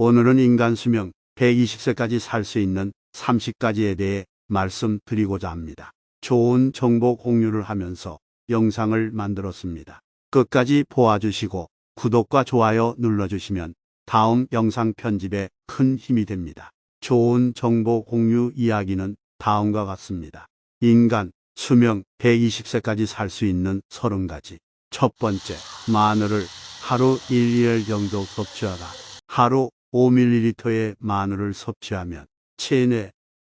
오늘은 인간 수명 120세까지 살 수 있는 30가지에 대해 말씀드리고자 합니다. 좋은 정보 공유를 하면서 영상을 만들었습니다. 끝까지 보아주시고 구독과 좋아요 눌러주시면 다음 영상 편집에 큰 힘이 됩니다. 좋은 정보 공유 이야기는 다음과 같습니다. 인간 수명 120세까지 살 수 있는 30가지. 첫 번째, 마늘을 하루 1리얼 정도 섭취하라. 하루 5ml의 마늘을 섭취하면 체내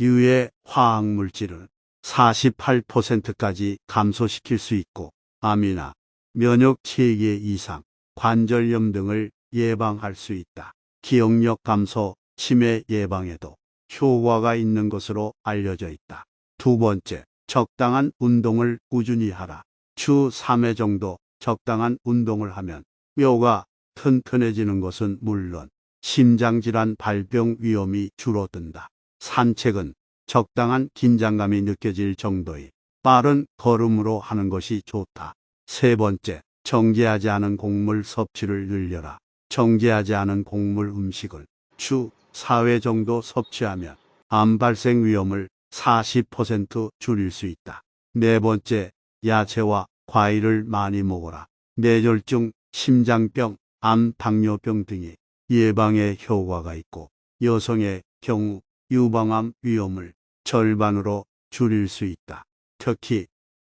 유해 화학물질을 48%까지 감소시킬 수 있고 암이나 면역 체계 이상, 관절염 등을 예방할 수 있다. 기억력 감소, 치매 예방에도 효과가 있는 것으로 알려져 있다. 두 번째, 적당한 운동을 꾸준히 하라. 주 3회 정도 적당한 운동을 하면 뼈가 튼튼해지는 것은 물론 심장질환 발병 위험이 줄어든다. 산책은 적당한 긴장감이 느껴질 정도의 빠른 걸음으로 하는 것이 좋다. 세 번째, 정제하지 않은 곡물 섭취를 늘려라. 정제하지 않은 곡물 음식을 주 4회 정도 섭취하면 암 발생 위험을 40% 줄일 수 있다. 네 번째, 야채와 과일을 많이 먹어라. 뇌졸중, 심장병, 암, 당뇨병 등의 예방에 효과가 있고 여성의 경우 유방암 위험을 절반으로 줄일 수 있다. 특히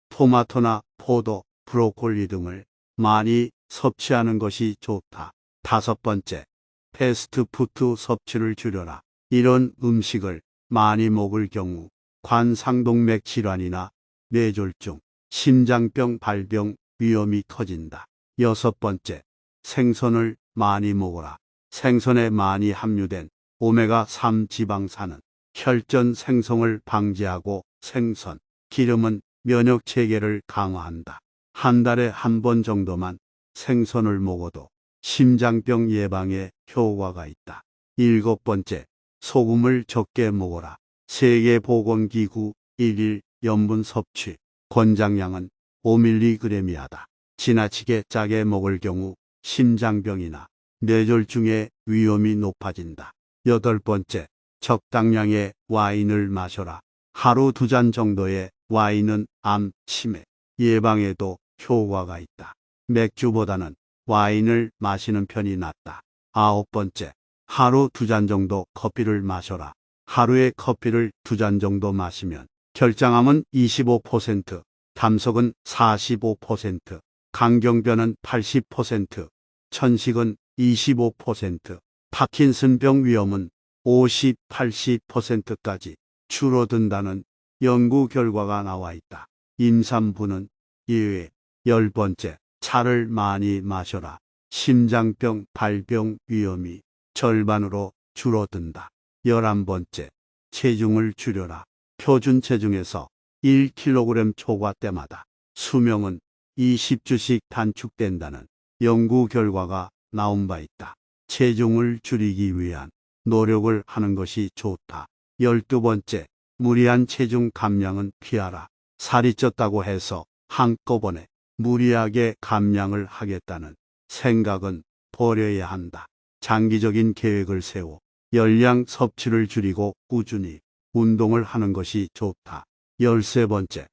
토마토나 포도, 브로콜리 등을 많이 섭취하는 것이 좋다. 다섯 번째, 패스트푸드 섭취를 줄여라. 이런 음식을 많이 먹을 경우 관상동맥 질환이나 뇌졸중, 심장병 발병 위험이 커진다. 여섯 번째, 생선을 많이 먹어라. 생선에 많이 함유된 오메가3 지방산은 혈전 생성을 방지하고 생선, 기름은 면역 체계를 강화한다. 한 달에 한 번 정도만 생선을 먹어도 심장병 예방에 효과가 있다. 일곱 번째, 소금을 적게 먹어라. 세계보건기구 1일 염분 섭취 권장량은 5mg이하다. 지나치게 짜게 먹을 경우 심장병이나 뇌졸중의 위험이 높아진다. 여덟 번째, 적당량의 와인을 마셔라. 하루 두 잔 정도의 와인은 암, 치매, 예방에도 효과가 있다. 맥주보다는 와인을 마시는 편이 낫다. 아홉 번째, 하루 두 잔 정도 커피를 마셔라. 하루에 커피를 두 잔 정도 마시면 결장암은 25%, 담석은 45%, 강경변은 80%, 천식은 25%, 파킨슨병 위험은 50, 80%까지 줄어든다는 연구 결과가 나와 있다. 임산부는 예외. 열 번째, 차를 많이 마셔라. 심장병 발병 위험이 절반으로 줄어든다. 열한 번째, 체중을 줄여라. 표준 체중에서 1kg 초과 때마다 수명은 20주씩 단축된다는 연구 결과가 나온 바 있다. 체중을 줄이기 위한 노력을 하는 것이 좋다. 열두 번째, 무리한 체중 감량은 피하라. 살이 쪘다고 해서 한꺼번에 무리하게 감량을 하겠다는 생각은 버려야 한다. 장기적인 계획을 세워 열량 섭취를 줄이고 꾸준히 운동을 하는 것이 좋다. 열세 번째,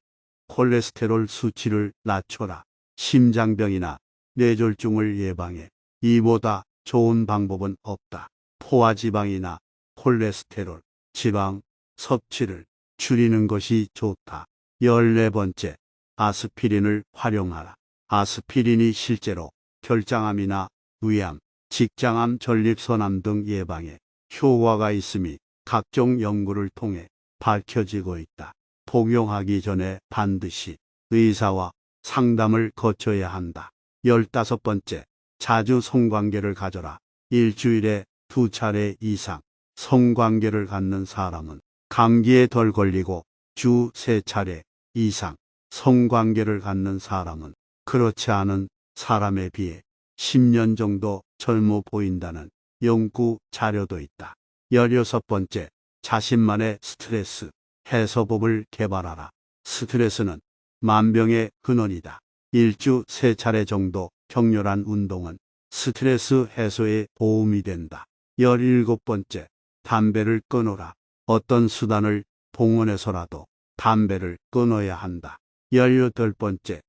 콜레스테롤 수치를 낮춰라. 심장병이나 뇌졸중을 예방해 이보다 좋은 방법은 없다. 포화지방이나 콜레스테롤, 지방 섭취를 줄이는 것이 좋다. 열네 번째, 아스피린을 활용하라. 아스피린이 실제로 결장암이나 위암, 직장암, 전립선암 등 예방에 효과가 있음이 각종 연구를 통해 밝혀지고 있다. 복용하기 전에 반드시 의사와 상담을 거쳐야 한다. 열다섯 번째, 자주 성관계를 가져라. 일주일에 두 차례 이상 성관계를 갖는 사람은 감기에 덜 걸리고 주 세 차례 이상 성관계를 갖는 사람은 그렇지 않은 사람에 비해 10년 정도 젊어 보인다는 연구 자료도 있다. 열여섯 번째, 자신만의 스트레스 해소법을 개발하라. 스트레스는 만병의 근원이다. 일주 세 차례 정도 격렬한 운동은 스트레스 해소에 도움이 된다. 17번째, 담배를 끊어라. 어떤 수단을 동원해서라도 담배를 끊어야 한다. 18번째,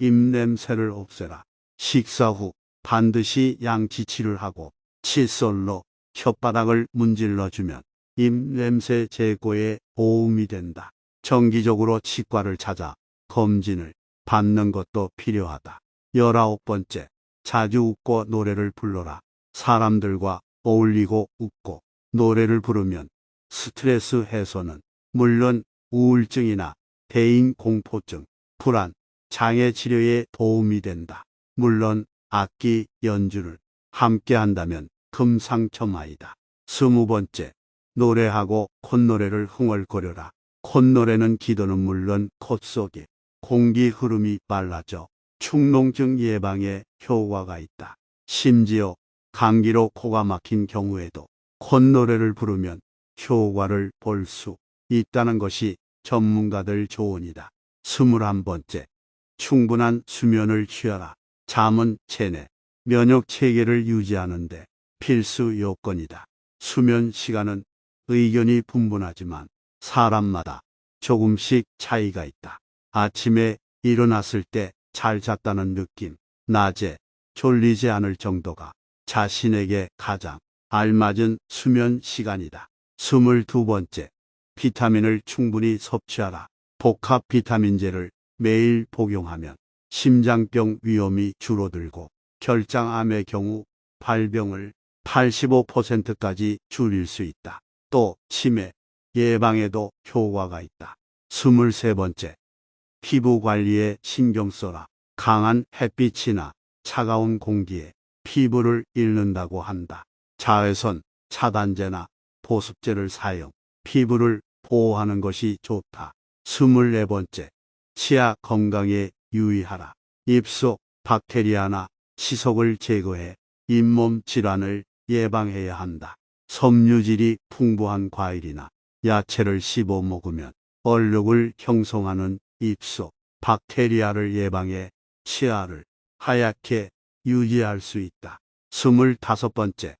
입냄새를 없애라. 식사 후 반드시 양치치를 하고 칫솔로 혓바닥을 문질러주면 입냄새 제거에 도움이 된다. 정기적으로 치과를 찾아 검진을 받는 것도 필요하다. 열아홉 번째, 자주 웃고 노래를 불러라. 사람들과 어울리고 웃고 노래를 부르면 스트레스 해소는 물론 우울증이나 대인 공포증, 불안, 장애 치료에 도움이 된다. 물론 악기 연주를 함께 한다면 금상첨화이다. 스무 번째, 노래하고 콧노래를 흥얼거려라. 콧노래는 기도는 물론 콧 속에 공기 흐름이 빨라져 축농증 예방에 효과가 있다. 심지어 감기로 코가 막힌 경우에도 콧노래를 부르면 효과를 볼 수 있다는 것이 전문가들 조언이다. 스물한 번째, 충분한 수면을 취하라. 잠은 체내 면역 체계를 유지하는데 필수 요건이다. 수면 시간은 의견이 분분하지만 사람마다 조금씩 차이가 있다. 아침에 일어났을 때 잘 잤다는 느낌, 낮에 졸리지 않을 정도가 자신에게 가장 알맞은 수면 시간이다. 스물두 번째, 비타민을 충분히 섭취하라. 복합 비타민제를 매일 복용하면 심장병 위험이 줄어들고 결장암의 경우 발병을 85%까지 줄일 수 있다. 또 치매 예방에도 효과가 있다. 23번째, 피부 관리에 신경 써라. 강한 햇빛이나 차가운 공기에 피부를 잃는다고 한다. 자외선 차단제나 보습제를 사용, 피부를 보호하는 것이 좋다. 24번째, 치아 건강에 유의하라. 입속 박테리아나 치석을 제거해 잇몸 질환을 예방해야 한다. 섬유질이 풍부한 과일이나 야채를 씹어 먹으면 얼룩을 형성하는 입속 박테리아를 예방해 치아를 하얗게 유지할 수 있다. 스물다섯 번째,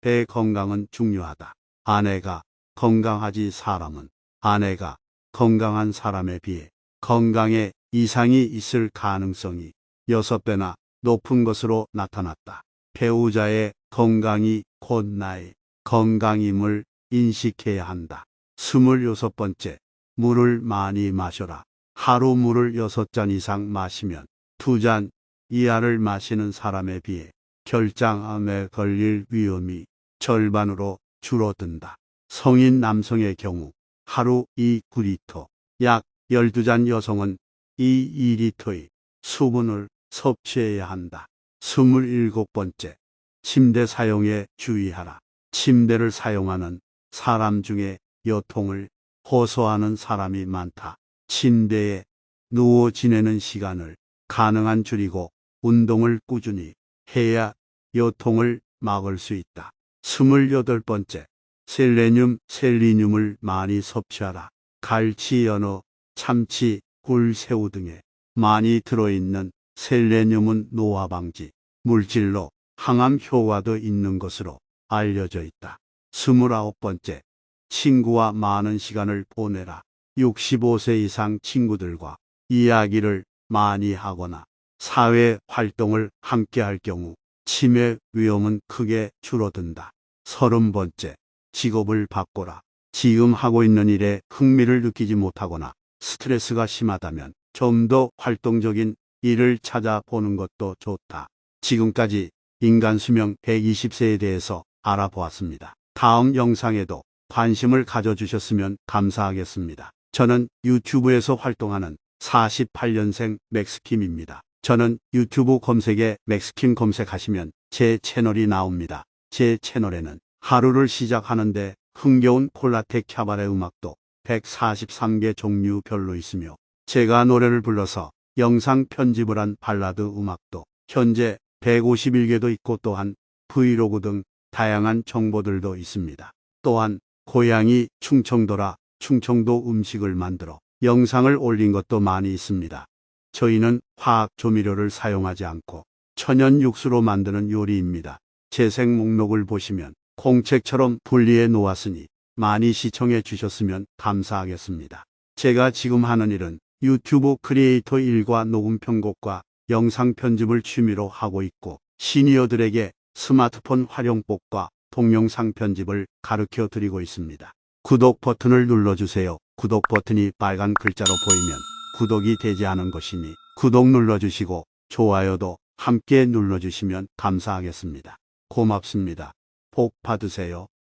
배 건강은 중요하다. 아내가 건강하지 사람은 아내가 건강한 사람에 비해 건강에 이상이 있을 가능성이 여섯 배나 높은 것으로 나타났다. 배우자의 건강이 곧 나의 건강임을 인식해야 한다. 스물여섯 번째, 물을 많이 마셔라. 하루 물을 여섯 잔 이상 마시면 두잔 이하를 마시는 사람에 비해 결장암에 걸릴 위험이 절반으로 줄어든다. 성인 남성의 경우 하루 2, 9리터, 약 12잔 여성은 2, 2리터의 수분을 섭취해야 한다. 27번째, 침대 사용에 주의하라. 침대를 사용하는 사람 중에 여통을 호소하는 사람이 많다. 침대에 누워 지내는 시간을 가능한 줄이고 운동을 꾸준히 해야 여통을 막을 수 있다. 28번째, 셀레늄, 셀리늄을 많이 섭취하라. 갈치, 연어, 참치, 굴, 새우 등에 많이 들어있는 셀레늄은 노화 방지, 물질로 항암 효과도 있는 것으로 알려져 있다. 29번째, 친구와 많은 시간을 보내라. 65세 이상 친구들과 이야기를 많이 하거나 사회 활동을 함께 할 경우 치매 위험은 크게 줄어든다. 서른 번째, 직업을 바꿔라. 지금 하고 있는 일에 흥미를 느끼지 못하거나 스트레스가 심하다면 좀 더 활동적인 일을 찾아보는 것도 좋다. 지금까지 인간 수명 120세에 대해서 알아보았습니다. 다음 영상에도 관심을 가져주셨으면 감사하겠습니다. 저는 유튜브에서 활동하는 48년생 맥스킴입니다. 저는 유튜브 검색에 맥스킴 검색하시면 제 채널이 나옵니다. 제 채널에는 하루를 시작하는데 흥겨운 콜라텍 캬바레 음악도 143개 종류별로 있으며 제가 노래를 불러서 영상 편집을 한 발라드 음악도 현재 151개도 있고 또한 브이로그 등 다양한 정보들도 있습니다. 또한 고향이 충청도라 충청도 음식을 만들어 영상을 올린 것도 많이 있습니다. 저희는 화학 조미료를 사용하지 않고 천연 육수로 만드는 요리입니다. 재생 목록을 보시면 공책처럼 분리해 놓았으니 많이 시청해 주셨으면 감사하겠습니다. 제가 지금 하는 일은 유튜브 크리에이터 일과 녹음 편곡과 영상 편집을 취미로 하고 있고 시니어들에게 스마트폰 활용법과 동영상 편집을 가르쳐 드리고 있습니다. 구독 버튼을 눌러주세요. 구독 버튼이 빨간 글자로 보이면 구독이 되지 않은 것이니 구독 눌러주시고 좋아요도 함께 눌러주시면 감사하겠습니다. 고맙습니다. 복 받으세요.